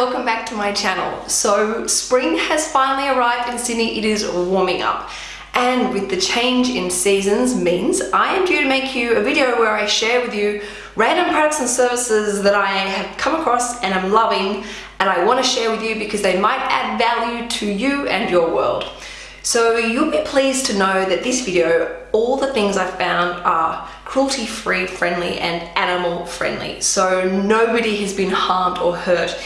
welcome back to my channel. So spring has finally arrived in Sydney, it is warming up. And with the change in seasons means I am due to make you a video where I share with you random products and services that I have come across and I'm loving and I want to share with you because they might add value to you and your world. So you'll be pleased to know that this video, all the things I found are cruelty-free friendly and animal friendly. So nobody has been harmed or hurt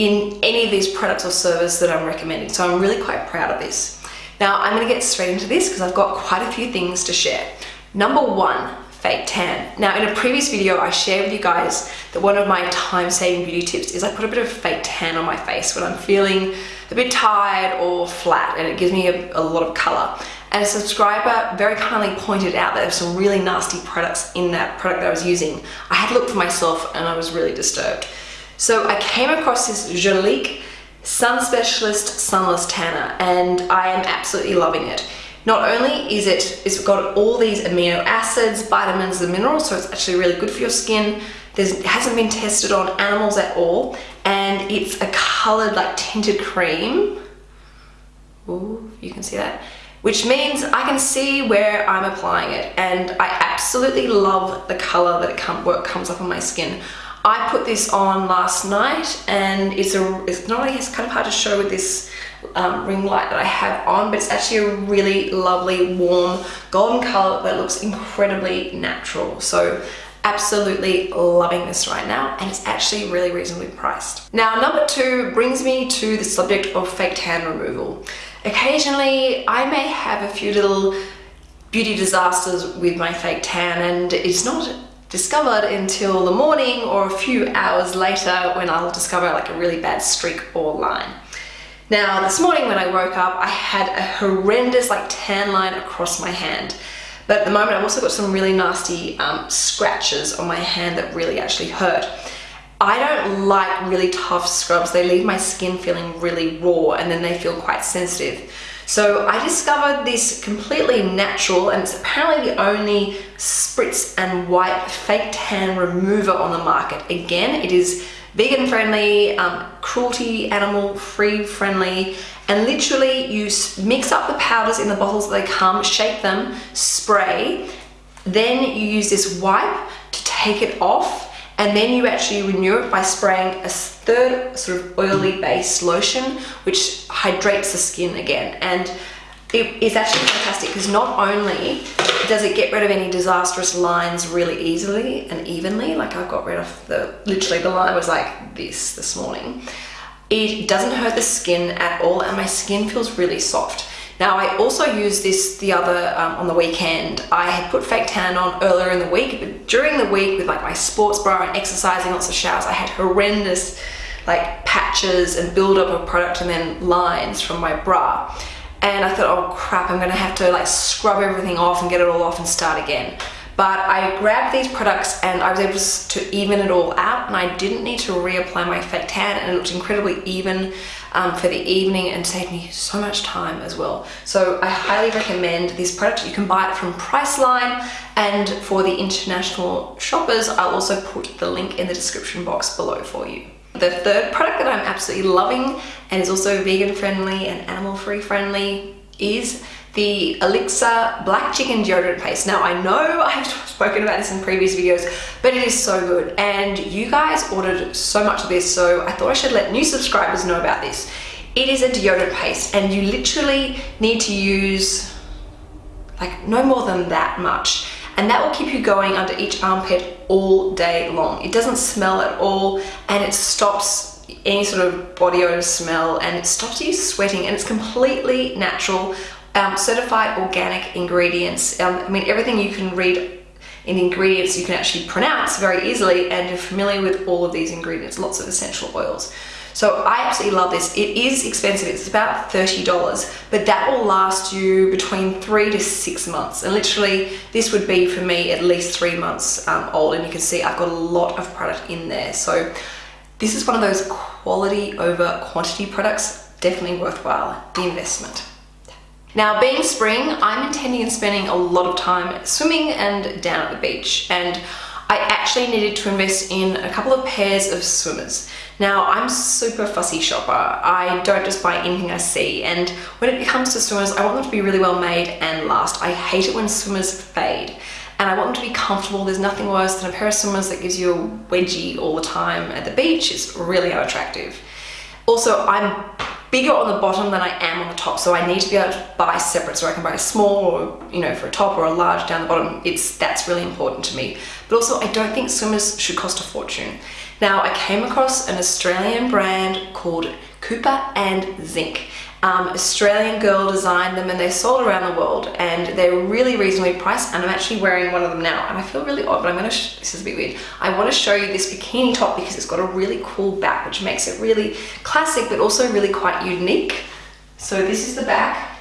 in any of these products or service that I'm recommending. So I'm really quite proud of this. Now I'm gonna get straight into this because I've got quite a few things to share. Number one, fake tan. Now in a previous video I shared with you guys that one of my time-saving beauty tips is I put a bit of fake tan on my face when I'm feeling a bit tired or flat and it gives me a, a lot of color. And a subscriber very kindly pointed out that there were some really nasty products in that product that I was using. I had looked for myself and I was really disturbed. So I came across this Jolique Sun Specialist Sunless Tanner and I am absolutely loving it. Not only is it, it's got all these amino acids, vitamins and minerals, so it's actually really good for your skin. There's, it hasn't been tested on animals at all and it's a colored like tinted cream. Ooh, you can see that which means I can see where I'm applying it and I absolutely love the color that it come, comes up on my skin. I put this on last night and it's a it's not only it's kind of hard to show with this um, ring light that I have on but it's actually a really lovely warm golden color that looks incredibly natural so absolutely loving this right now and it's actually really reasonably priced. Now number two brings me to the subject of fake tan removal. Occasionally, I may have a few little beauty disasters with my fake tan and it's not discovered until the morning or a few hours later when I'll discover like a really bad streak or line. Now, this morning when I woke up, I had a horrendous like tan line across my hand. But at the moment, I've also got some really nasty um, scratches on my hand that really actually hurt. I don't like really tough scrubs. They leave my skin feeling really raw and then they feel quite sensitive. So I discovered this completely natural and it's apparently the only spritz and wipe fake tan remover on the market. Again, it is vegan friendly, um, cruelty animal free friendly, and literally you mix up the powders in the bottles that they come, shake them, spray, then you use this wipe to take it off and then you actually renew it by spraying a third sort of oily based lotion which hydrates the skin again. And it is actually fantastic because not only does it get rid of any disastrous lines really easily and evenly like I've got rid of the literally the line was like this this morning it doesn't hurt the skin at all and my skin feels really soft now I also used this the other, um, on the weekend. I had put fake tan on earlier in the week, but during the week with like my sports bra and exercising, lots of showers, I had horrendous like patches and buildup of product and then lines from my bra. And I thought, oh crap, I'm gonna have to like scrub everything off and get it all off and start again. But I grabbed these products and I was able to even it all out and I didn't need to reapply my fake tan and it looked incredibly even um, for the evening and saved me so much time as well. So I highly recommend this product. You can buy it from Priceline and for the international shoppers, I'll also put the link in the description box below for you. The third product that I'm absolutely loving and is also vegan friendly and animal free friendly is the Axilla Black Chicken Deodorant Paste. Now I know I've spoken about this in previous videos, but it is so good. And you guys ordered so much of this, so I thought I should let new subscribers know about this. It is a deodorant paste and you literally need to use like no more than that much. And that will keep you going under each armpit all day long. It doesn't smell at all and it stops any sort of body odor smell and it stops you sweating and it's completely natural um, certified organic ingredients. Um, I mean, everything you can read in ingredients you can actually pronounce very easily and you're familiar with all of these ingredients, lots of essential oils. So I absolutely love this. It is expensive, it's about $30, but that will last you between three to six months. And literally this would be for me at least three months um, old and you can see I've got a lot of product in there. So this is one of those quality over quantity products, definitely worthwhile, the investment. Now being spring, I'm intending on spending a lot of time swimming and down at the beach and I actually needed to invest in a couple of pairs of swimmers. Now, I'm super fussy shopper. I don't just buy anything I see. And when it comes to swimmers, I want them to be really well made and last. I hate it when swimmers fade. And I want them to be comfortable. There's nothing worse than a pair of swimmers that gives you a wedgie all the time at the beach. It's really unattractive. Also, I'm bigger on the bottom than I am on the top. So I need to be able to buy separate so I can buy a small or, you know, for a top or a large down the bottom. It's That's really important to me. But also I don't think swimmers should cost a fortune. Now I came across an Australian brand called Kopper and Zink. Um, Australian girl designed them and they're sold around the world and they're really reasonably priced and I'm actually wearing one of them now and I feel really odd but I'm gonna, this is a bit weird. I wanna show you this bikini top because it's got a really cool back which makes it really classic but also really quite unique. So this is the back.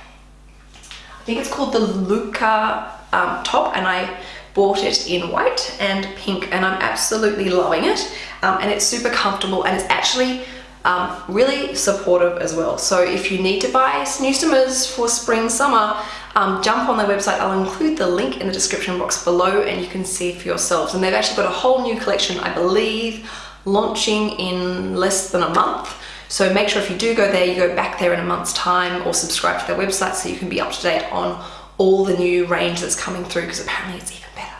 I think it's called the Luca um, top and I bought it in white and pink and I'm absolutely loving it um, and it's super comfortable and it's actually um, really supportive as well. So if you need to buy new swimmers for spring, summer, um, jump on their website. I'll include the link in the description box below and you can see for yourselves. And they've actually got a whole new collection, I believe, launching in less than a month. So make sure if you do go there, you go back there in a month's time or subscribe to their website so you can be up to date on all the new range that's coming through because apparently it's even better.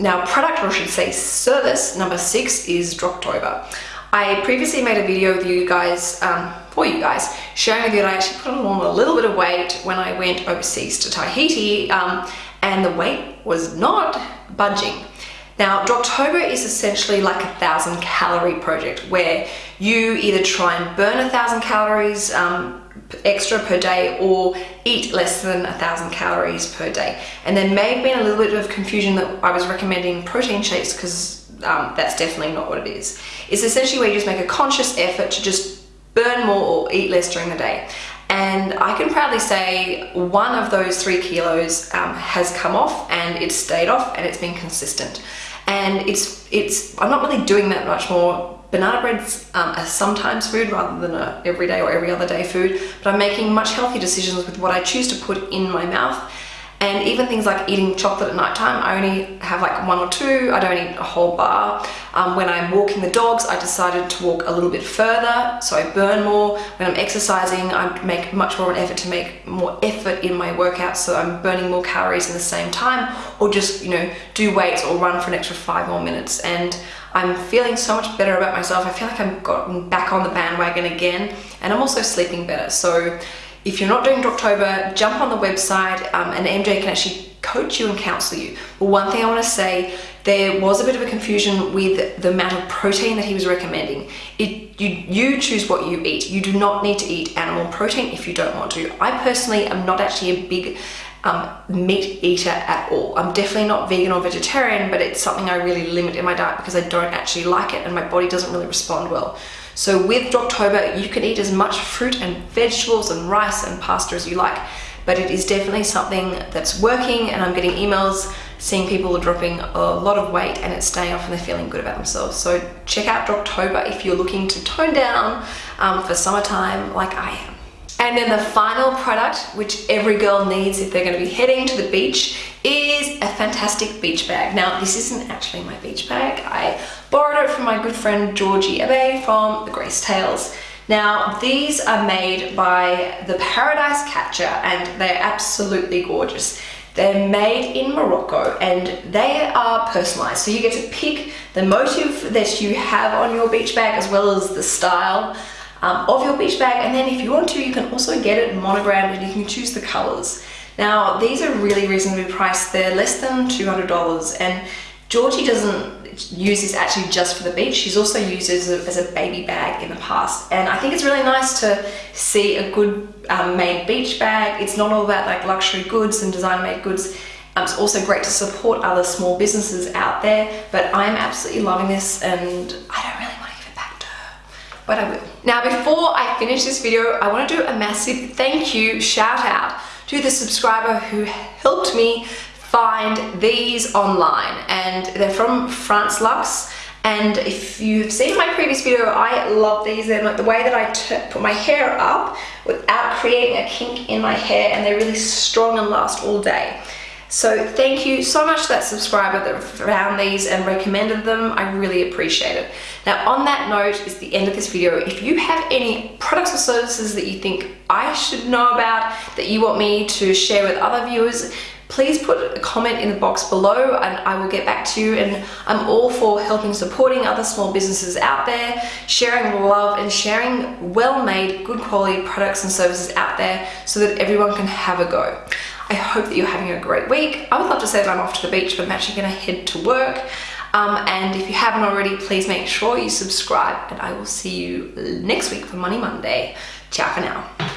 Now product, or I should say service, number six is Droptober. I previously made a video with you guys, um, for you guys, showing with you that I actually put on a little bit of weight when I went overseas to Tahiti um, and the weight was not budging. Now, Droptober is essentially like a thousand calorie project where you either try and burn a thousand calories um, extra per day or eat less than a thousand calories per day. And there may have been a little bit of confusion that I was recommending protein shakes because um, that's definitely not what it is. It's essentially where you just make a conscious effort to just burn more or eat less during the day. And I can proudly say one of those three kilos um, has come off and it's stayed off and it's been consistent. And it's, it's, I'm not really doing that much more. Banana bread's um, a sometimes food rather than a everyday or every other day food, but I'm making much healthier decisions with what I choose to put in my mouth and even things like eating chocolate at night time, I only have like one or two, I don't eat a whole bar. Um, when I'm walking the dogs, I decided to walk a little bit further, so I burn more. When I'm exercising, I make much more of an effort to make more effort in my workout, so I'm burning more calories in the same time, or just, you know, do weights or run for an extra five more minutes. And I'm feeling so much better about myself. I feel like I've gotten back on the bandwagon again, and I'm also sleeping better. So if you're not doing Droptober, jump on the website um, and MJ can actually coach you and counsel you. But one thing I want to say, there was a bit of a confusion with the amount of protein that he was recommending. It, you, you choose what you eat. You do not need to eat animal protein if you don't want to. I personally am not actually a big um, meat eater at all. I'm definitely not vegan or vegetarian, but it's something I really limit in my diet because I don't actually like it and my body doesn't really respond well. So with Droptober, you can eat as much fruit and vegetables and rice and pasta as you like, but it is definitely something that's working and I'm getting emails seeing people are dropping a lot of weight and it's staying off and they're feeling good about themselves. So check out Droptober if you're looking to tone down um, for summertime like I am. And then the final product, which every girl needs if they're gonna be heading to the beach, is a fantastic beach bag. Now, this isn't actually my beach bag. I borrowed it from my good friend Georgie Abay from the Grace Tales. Now, these are made by the Paradise Catcher and they're absolutely gorgeous. They're made in Morocco and they are personalized. So you get to pick the motive that you have on your beach bag as well as the style um, of your beach bag and then if you want to you can also get it monogrammed and you can choose the colors. Now these are really reasonably priced, they're less than $200 and Georgie doesn't use this actually just for the beach, she's also used it as a, as a baby bag in the past and I think it's really nice to see a good um, made beach bag. It's not all about like luxury goods and designer made goods. Um, it's also great to support other small businesses out there but I'm absolutely loving this and I don't really want to give it back to her, but I will. Now, before I finish this video, I want to do a massive thank you shout out to the subscriber who helped me find these online. And they're from France Luxe. And if you've seen my previous video I love these. They're like the way that I put my hair up without creating a kink in my hair and they're really strong and last all day So thank you so much to that subscriber that found these and recommended them. I really appreciate it. Now on that note is the end of this video. If you have any products or services that you think I should know about, that you want me to share with other viewers, please put a comment in the box below and I will get back to you and I'm all for helping supporting other small businesses out there, sharing love and sharing well-made, good quality products and services out there so that everyone can have a go. I hope that you're having a great week. I would love to say that I'm off to the beach, but I'm actually gonna head to work. Um, and if you haven't already, please make sure you subscribe and I will see you next week for Money Monday. Ciao for now.